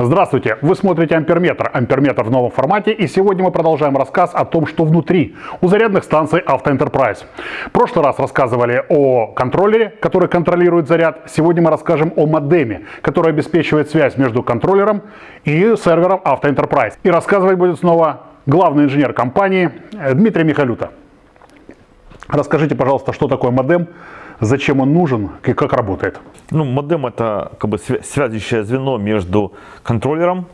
Здравствуйте! Вы смотрите Амперметр. Амперметр в новом формате. И сегодня мы продолжаем рассказ о том, что внутри у зарядных станций Автоэнтерпрайз. В прошлый раз рассказывали о контроллере, который контролирует заряд. Сегодня мы расскажем о модеме, который обеспечивает связь между контроллером и сервером Автоэнтерпрайз. И рассказывать будет снова главный инженер компании Дмитрий Михалюта. Расскажите, пожалуйста, что такое модем, зачем он нужен и как работает. Ну, модем это как бы связующее звено между контроллером,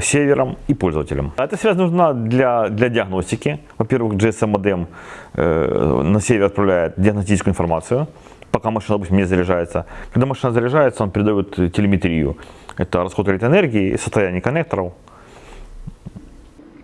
сервером и пользователем. Эта связь нужна для, для диагностики. Во-первых, GSM модем э, на сервер отправляет диагностическую информацию, пока машина, допустим, не заряжается. Когда машина заряжается, он передает телеметрию. Это расход электроэнергии, состояние коннекторов,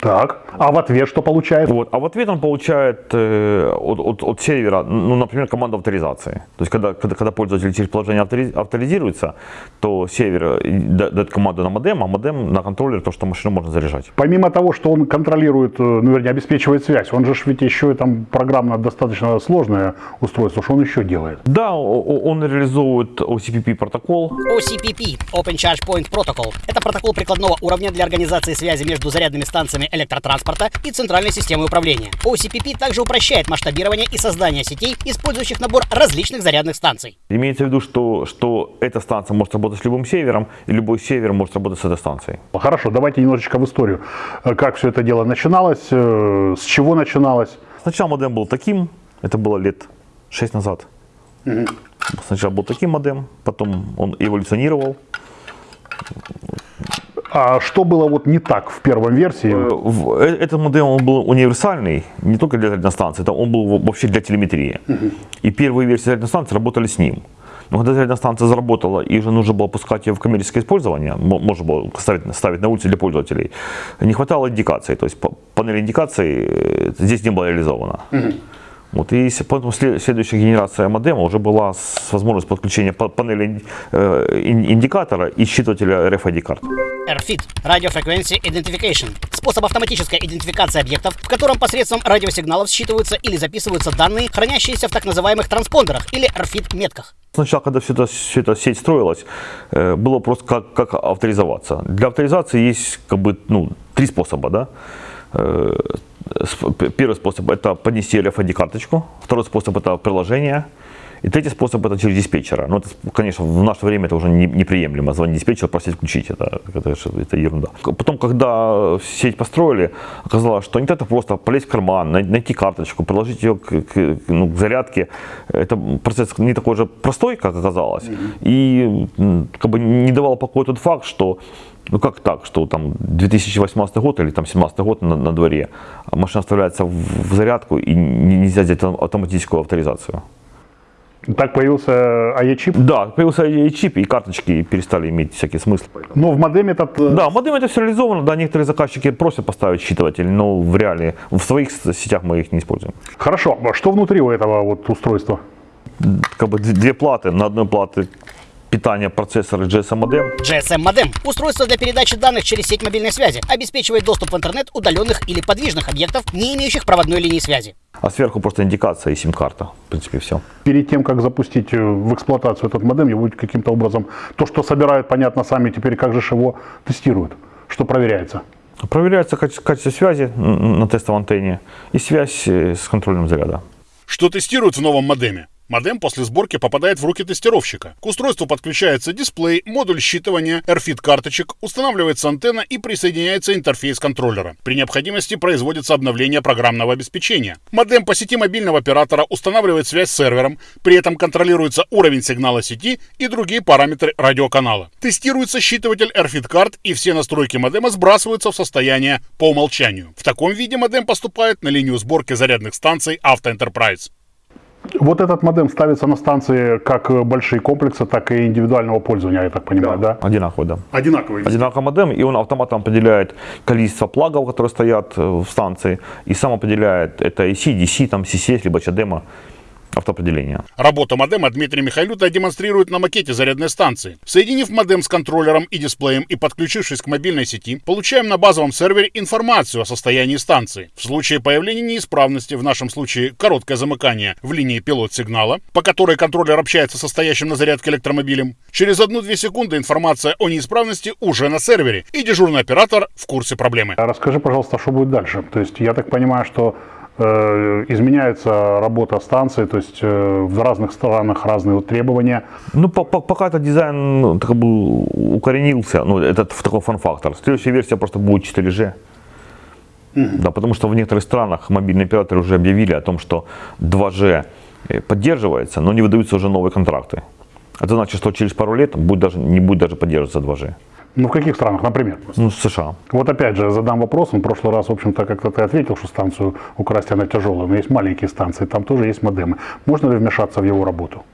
так, а в ответ что получает? Вот, а в ответ он получает э, от, от, от сервера, ну, например, команду авторизации. То есть, когда, когда, когда пользователь через приложение авторизируется, то сервер э, дает команду на модем, а модем на контроллер, то, что машину можно заряжать. Помимо того, что он контролирует, э, ну, вернее, обеспечивает связь, он же ведь еще и там программно достаточно сложное устройство, что он еще делает? Да, он реализует OCPP протокол. OCPP, Open Charge Point Protocol, это протокол прикладного уровня для организации связи между зарядными станциями электротранспорта и центральной системы управления. OCPP также упрощает масштабирование и создание сетей, использующих набор различных зарядных станций. Имеется в виду, что, что эта станция может работать с любым севером, и любой север может работать с этой станцией. Хорошо, давайте немножечко в историю. Как все это дело начиналось, э, с чего начиналось? Сначала модем был таким, это было лет 6 назад. Угу. Сначала был таким модем, потом он эволюционировал. А что было вот не так в первом версии? Э, э, этот модем он был универсальный, не только для радиостанции, это он был вообще для телеметрии. Угу. И первые версии радиостанции работали с ним. Но когда радиостанция заработала и уже нужно было пускать ее в коммерческое использование, можно было ставить, ставить на улице для пользователей, не хватало индикации, то есть панель индикации э, здесь не была реализована. Угу. Вот, и поэтому следующая генерация модема уже была с возможностью подключения панели э, индикатора и считывателя RFID карт. RFID – Radio Frequency Identification – способ автоматической идентификации объектов, в котором посредством радиосигналов считываются или записываются данные, хранящиеся в так называемых транспондерах или RFID-метках. Сначала, когда все это, все это сеть строилась, э, было просто как, как авторизоваться. Для авторизации есть как бы, ну, три способа. Да? Первый способ это поднести RFID карточку, второй способ это приложение, и третий способ это через диспетчера. Но ну, это, конечно, в наше время это уже не, неприемлемо. Звонить диспетчеру, просить включить, это, это, это ерунда. Потом, когда сеть построили, оказалось, что не это просто полезть в карман, найти карточку, приложить ее к, к, ну, к зарядке. Это процесс не такой же простой, как оказалось. И как бы не давал покоя тот факт, что ну как так, что там 2018 год или там 2017 год на, на дворе, а машина вставляется в, в зарядку и нельзя сделать автоматическую авторизацию. Так появился AE-чип? Да, появился AE-чип, и карточки перестали иметь всякий смысл. Но в модеме этот... Э, да, в модеме это все реализовано, да, некоторые заказчики просят поставить считыватель, но в реале, в своих сетях мы их не используем. Хорошо, а что внутри у этого вот устройства? Как бы две платы, на одной плате питания процессора GSM модем. GSM модем – устройство для передачи данных через сеть мобильной связи, обеспечивает доступ в интернет удаленных или подвижных объектов, не имеющих проводной линии связи. А сверху просто индикация и сим-карта. В принципе, все. Перед тем, как запустить э, в эксплуатацию этот модем, его каким-то образом, то, что собирают, понятно, сами, теперь как же его тестируют, что проверяется? Проверяется качество связи на тестовой антенне и связь э, с контролем заряда. Что тестируют в новом модеме? Модем после сборки попадает в руки тестировщика. К устройству подключается дисплей, модуль считывания, RFID карточек, устанавливается антенна и присоединяется интерфейс контроллера. При необходимости производится обновление программного обеспечения. Модем по сети мобильного оператора устанавливает связь с сервером, при этом контролируется уровень сигнала сети и другие параметры радиоканала. Тестируется считыватель RFID карт и все настройки модема сбрасываются в состояние по умолчанию. В таком виде модем поступает на линию сборки зарядных станций Auto Enterprise. Вот этот модем ставится на станции как большие комплексы, так и индивидуального пользования, я так понимаю, да? да? Одинаковый, да. Одинаковый. Одинаковый модем, и он автоматом определяет количество плагов, которые стоят э, в станции, и сам определяет, это AC, DC, там, CCS, либо CHAdeMO, автоопределения. Работу модема Дмитрий Михайлюта демонстрирует на макете зарядной станции. Соединив модем с контроллером и дисплеем и подключившись к мобильной сети, получаем на базовом сервере информацию о состоянии станции. В случае появления неисправности, в нашем случае короткое замыкание в линии пилот-сигнала, по которой контроллер общается со стоящим на зарядке электромобилем, через 1-2 секунды информация о неисправности уже на сервере, и дежурный оператор в курсе проблемы. Расскажи, пожалуйста, что будет дальше? То есть я так понимаю, что изменяется работа станции, то есть э, в разных странах разные требования. Ну, по- по- пока этот дизайн ну, как бы укоренился, ну, этот в такой фан-фактор. Следующая версия просто будет 4G. Да, потому что в некоторых странах мобильные операторы уже объявили о том, что 2G э, поддерживается, но не выдаются уже новые контракты. Это значит, что через пару лет будет даже, не будет даже поддерживаться 2G. Ну, в каких странах, например? Ну, США. Вот опять же, задам вопрос. В прошлый раз, в общем-то, как-то ты ответил, что станцию украсть она тяжелая, но есть маленькие станции, там тоже есть модемы. Можно ли вмешаться в его работу?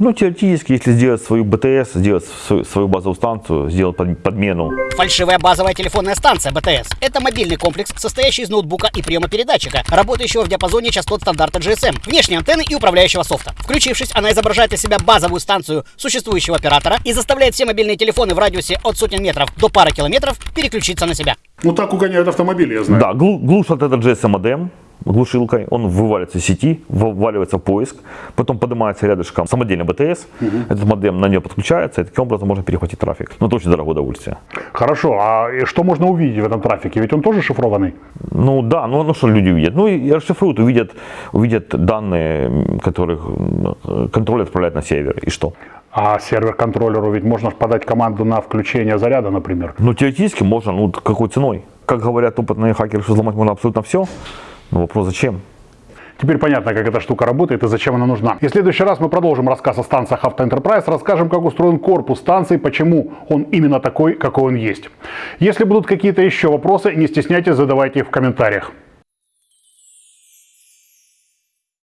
Ну, теоретически, если сделать свою БТС, сделать свою, свою базовую станцию, сделать под- подмену, Фальшивая базовая телефонная станция БТС – это мобильный комплекс, состоящий из ноутбука и приема-передатчика, работающего в диапазоне частот стандарта GSM, внешней антенны и управляющего софта. Включившись, она изображает из себя базовую станцию существующего оператора и заставляет все мобильные телефоны в радиусе от сотен метров до пары километров переключиться на себя. Ну, так угоняют автомобили, я знаю. Да, глу- глушат этот GSM модем глушилкой, он вываливается из сети, вваливается в поиск, потом поднимается рядышком самодельный БТС, этот модем на нее подключается, и таким образом можно перехватить трафик. Но это очень дорогое удовольствие. Хорошо, а что можно увидеть в этом трафике? Ведь он тоже шифрованный. Ну да, ну, ну что люди увидят? Ну и расшифруют, увидят, увидят данные, которых м, контроль отправляет на сервер. И что? А сервер-контроллеру ведь можно подать команду на включение заряда, например. Ну теоретически можно, ну какой ценой? Как говорят опытные хакеры, что взломать можно абсолютно все. Но вопрос зачем? Теперь понятно, как эта штука работает и зачем она нужна. И в следующий раз мы продолжим рассказ о станциях Enterprise, расскажем, как устроен корпус станции, почему он именно такой, какой он есть. Если будут какие-то еще вопросы, не стесняйтесь, задавайте их в комментариях.